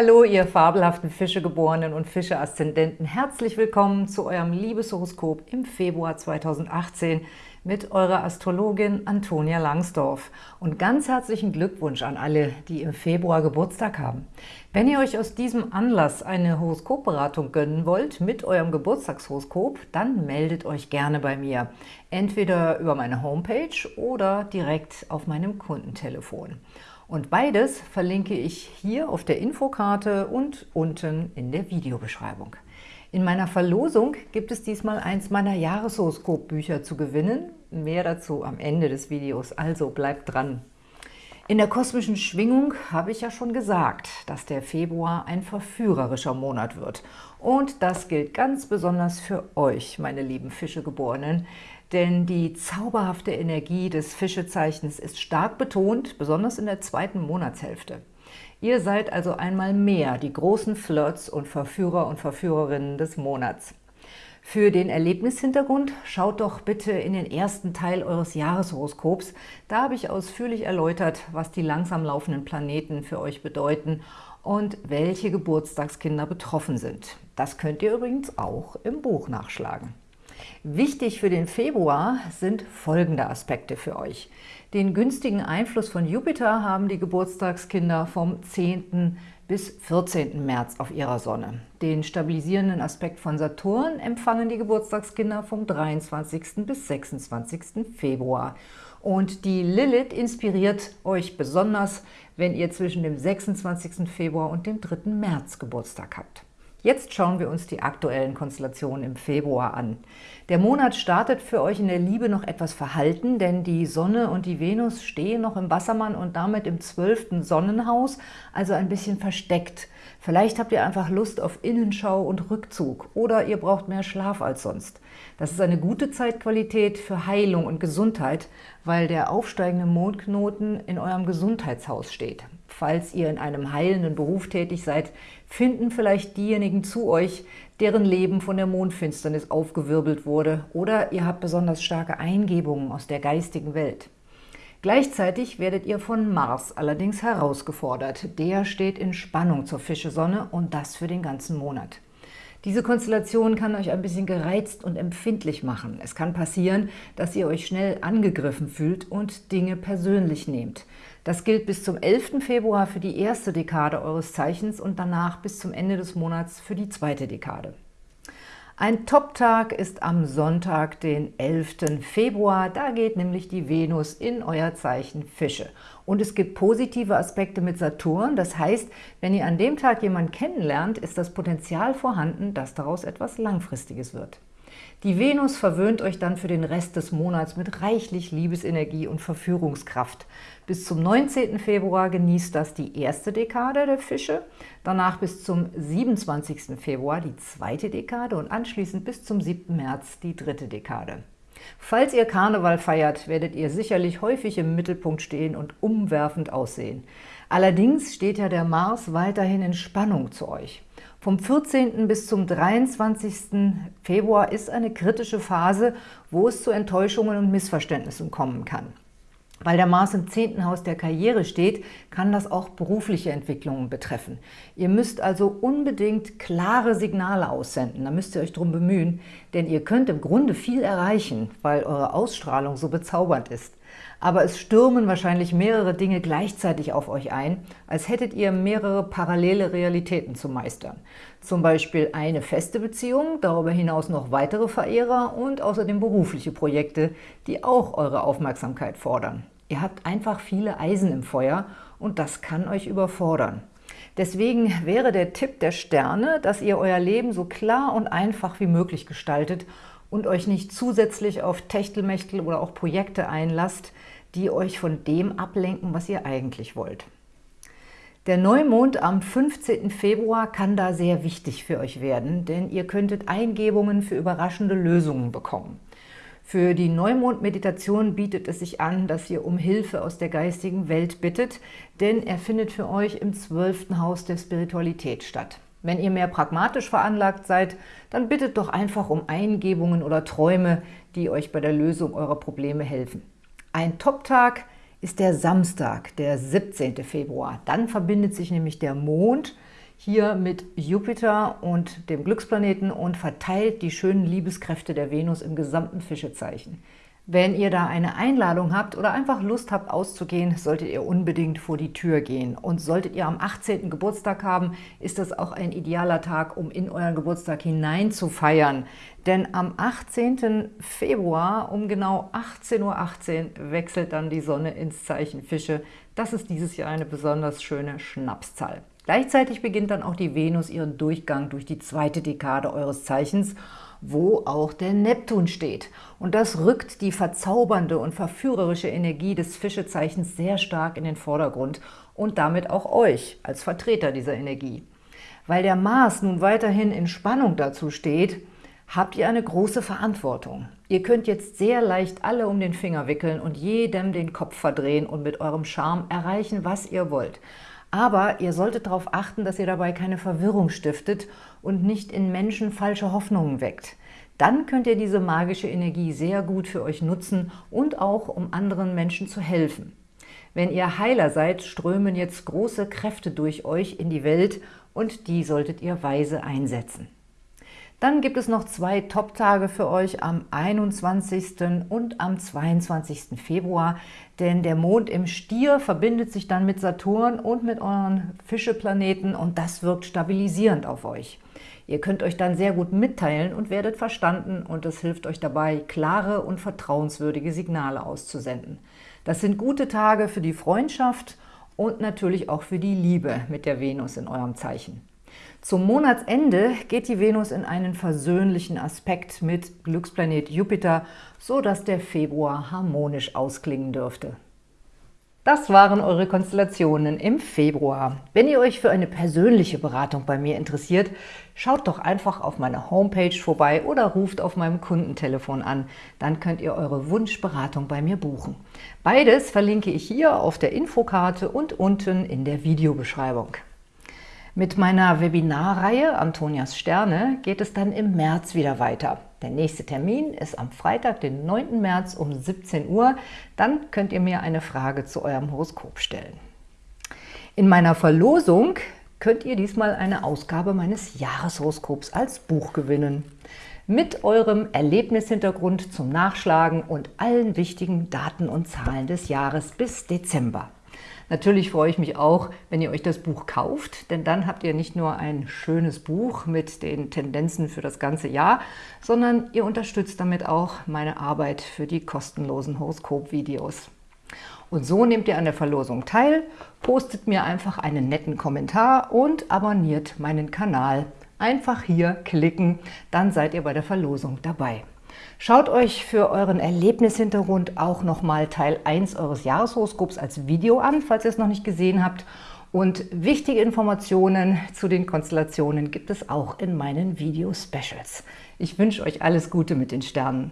Hallo, ihr fabelhaften Fischegeborenen und Fische-Aszendenten. Herzlich willkommen zu eurem Liebeshoroskop im Februar 2018 mit eurer Astrologin Antonia Langsdorf. Und ganz herzlichen Glückwunsch an alle, die im Februar Geburtstag haben. Wenn ihr euch aus diesem Anlass eine Horoskopberatung gönnen wollt mit eurem Geburtstagshoroskop, dann meldet euch gerne bei mir. Entweder über meine Homepage oder direkt auf meinem Kundentelefon. Und beides verlinke ich hier auf der Infokarte und unten in der Videobeschreibung. In meiner Verlosung gibt es diesmal eins meiner Jahreshoroskop-Bücher zu gewinnen. Mehr dazu am Ende des Videos, also bleibt dran. In der kosmischen Schwingung habe ich ja schon gesagt, dass der Februar ein verführerischer Monat wird. Und das gilt ganz besonders für euch, meine lieben Fischegeborenen, denn die zauberhafte Energie des Fischezeichens ist stark betont, besonders in der zweiten Monatshälfte. Ihr seid also einmal mehr die großen Flirts und Verführer und Verführerinnen des Monats. Für den Erlebnishintergrund schaut doch bitte in den ersten Teil eures Jahreshoroskops. Da habe ich ausführlich erläutert, was die langsam laufenden Planeten für euch bedeuten und welche Geburtstagskinder betroffen sind. Das könnt ihr übrigens auch im Buch nachschlagen. Wichtig für den Februar sind folgende Aspekte für euch. Den günstigen Einfluss von Jupiter haben die Geburtstagskinder vom 10. bis 14. März auf ihrer Sonne. Den stabilisierenden Aspekt von Saturn empfangen die Geburtstagskinder vom 23. bis 26. Februar. Und die Lilith inspiriert euch besonders, wenn ihr zwischen dem 26. Februar und dem 3. März Geburtstag habt. Jetzt schauen wir uns die aktuellen Konstellationen im Februar an. Der Monat startet für euch in der Liebe noch etwas verhalten, denn die Sonne und die Venus stehen noch im Wassermann und damit im zwölften Sonnenhaus, also ein bisschen versteckt. Vielleicht habt ihr einfach Lust auf Innenschau und Rückzug oder ihr braucht mehr Schlaf als sonst. Das ist eine gute Zeitqualität für Heilung und Gesundheit, weil der aufsteigende Mondknoten in eurem Gesundheitshaus steht. Falls ihr in einem heilenden Beruf tätig seid, finden vielleicht diejenigen zu euch, deren Leben von der Mondfinsternis aufgewirbelt wurde oder ihr habt besonders starke Eingebungen aus der geistigen Welt. Gleichzeitig werdet ihr von Mars allerdings herausgefordert. Der steht in Spannung zur Fischesonne und das für den ganzen Monat. Diese Konstellation kann euch ein bisschen gereizt und empfindlich machen. Es kann passieren, dass ihr euch schnell angegriffen fühlt und Dinge persönlich nehmt. Das gilt bis zum 11. Februar für die erste Dekade eures Zeichens und danach bis zum Ende des Monats für die zweite Dekade. Ein Top-Tag ist am Sonntag, den 11. Februar. Da geht nämlich die Venus in euer Zeichen Fische. Und es gibt positive Aspekte mit Saturn. Das heißt, wenn ihr an dem Tag jemanden kennenlernt, ist das Potenzial vorhanden, dass daraus etwas Langfristiges wird. Die Venus verwöhnt euch dann für den Rest des Monats mit reichlich Liebesenergie und Verführungskraft. Bis zum 19. Februar genießt das die erste Dekade der Fische, danach bis zum 27. Februar die zweite Dekade und anschließend bis zum 7. März die dritte Dekade. Falls ihr Karneval feiert, werdet ihr sicherlich häufig im Mittelpunkt stehen und umwerfend aussehen. Allerdings steht ja der Mars weiterhin in Spannung zu euch. Vom 14. bis zum 23. Februar ist eine kritische Phase, wo es zu Enttäuschungen und Missverständnissen kommen kann. Weil der Mars im 10. Haus der Karriere steht, kann das auch berufliche Entwicklungen betreffen. Ihr müsst also unbedingt klare Signale aussenden, da müsst ihr euch drum bemühen, denn ihr könnt im Grunde viel erreichen, weil eure Ausstrahlung so bezaubernd ist aber es stürmen wahrscheinlich mehrere Dinge gleichzeitig auf euch ein, als hättet ihr mehrere parallele Realitäten zu meistern. Zum Beispiel eine feste Beziehung, darüber hinaus noch weitere Verehrer und außerdem berufliche Projekte, die auch eure Aufmerksamkeit fordern. Ihr habt einfach viele Eisen im Feuer und das kann euch überfordern. Deswegen wäre der Tipp der Sterne, dass ihr euer Leben so klar und einfach wie möglich gestaltet und euch nicht zusätzlich auf Techtelmechtel oder auch Projekte einlasst, die euch von dem ablenken, was ihr eigentlich wollt. Der Neumond am 15. Februar kann da sehr wichtig für euch werden, denn ihr könntet Eingebungen für überraschende Lösungen bekommen. Für die Neumond-Meditation bietet es sich an, dass ihr um Hilfe aus der geistigen Welt bittet, denn er findet für euch im zwölften Haus der Spiritualität statt. Wenn ihr mehr pragmatisch veranlagt seid, dann bittet doch einfach um Eingebungen oder Träume, die euch bei der Lösung eurer Probleme helfen. Ein Top-Tag ist der Samstag, der 17. Februar. Dann verbindet sich nämlich der Mond hier mit Jupiter und dem Glücksplaneten und verteilt die schönen Liebeskräfte der Venus im gesamten Fischezeichen. Wenn ihr da eine Einladung habt oder einfach Lust habt auszugehen, solltet ihr unbedingt vor die Tür gehen. Und solltet ihr am 18. Geburtstag haben, ist das auch ein idealer Tag, um in euren Geburtstag hinein zu feiern. Denn am 18. Februar um genau 18.18 Uhr .18 wechselt dann die Sonne ins Zeichen Fische. Das ist dieses Jahr eine besonders schöne Schnapszahl. Gleichzeitig beginnt dann auch die Venus ihren Durchgang durch die zweite Dekade eures Zeichens – wo auch der Neptun steht. Und das rückt die verzaubernde und verführerische Energie des Fischezeichens sehr stark in den Vordergrund und damit auch euch als Vertreter dieser Energie. Weil der Mars nun weiterhin in Spannung dazu steht, habt ihr eine große Verantwortung. Ihr könnt jetzt sehr leicht alle um den Finger wickeln und jedem den Kopf verdrehen und mit eurem Charme erreichen, was ihr wollt. Aber ihr solltet darauf achten, dass ihr dabei keine Verwirrung stiftet und nicht in Menschen falsche Hoffnungen weckt. Dann könnt ihr diese magische Energie sehr gut für euch nutzen und auch, um anderen Menschen zu helfen. Wenn ihr Heiler seid, strömen jetzt große Kräfte durch euch in die Welt und die solltet ihr weise einsetzen. Dann gibt es noch zwei Top-Tage für euch am 21. und am 22. Februar, denn der Mond im Stier verbindet sich dann mit Saturn und mit euren Fischeplaneten und das wirkt stabilisierend auf euch. Ihr könnt euch dann sehr gut mitteilen und werdet verstanden und es hilft euch dabei, klare und vertrauenswürdige Signale auszusenden. Das sind gute Tage für die Freundschaft und natürlich auch für die Liebe mit der Venus in eurem Zeichen. Zum Monatsende geht die Venus in einen versöhnlichen Aspekt mit Glücksplanet Jupiter, so dass der Februar harmonisch ausklingen dürfte. Das waren eure Konstellationen im Februar. Wenn ihr euch für eine persönliche Beratung bei mir interessiert, schaut doch einfach auf meiner Homepage vorbei oder ruft auf meinem Kundentelefon an. Dann könnt ihr eure Wunschberatung bei mir buchen. Beides verlinke ich hier auf der Infokarte und unten in der Videobeschreibung. Mit meiner Webinarreihe Antonias Sterne geht es dann im März wieder weiter. Der nächste Termin ist am Freitag, den 9. März um 17 Uhr. Dann könnt ihr mir eine Frage zu eurem Horoskop stellen. In meiner Verlosung könnt ihr diesmal eine Ausgabe meines Jahreshoroskops als Buch gewinnen. Mit eurem Erlebnishintergrund zum Nachschlagen und allen wichtigen Daten und Zahlen des Jahres bis Dezember. Natürlich freue ich mich auch, wenn ihr euch das Buch kauft, denn dann habt ihr nicht nur ein schönes Buch mit den Tendenzen für das ganze Jahr, sondern ihr unterstützt damit auch meine Arbeit für die kostenlosen Horoskop-Videos. Und so nehmt ihr an der Verlosung teil, postet mir einfach einen netten Kommentar und abonniert meinen Kanal. Einfach hier klicken, dann seid ihr bei der Verlosung dabei. Schaut euch für euren Erlebnishintergrund auch nochmal Teil 1 eures Jahreshoroskops als Video an, falls ihr es noch nicht gesehen habt. Und wichtige Informationen zu den Konstellationen gibt es auch in meinen Video-Specials. Ich wünsche euch alles Gute mit den Sternen.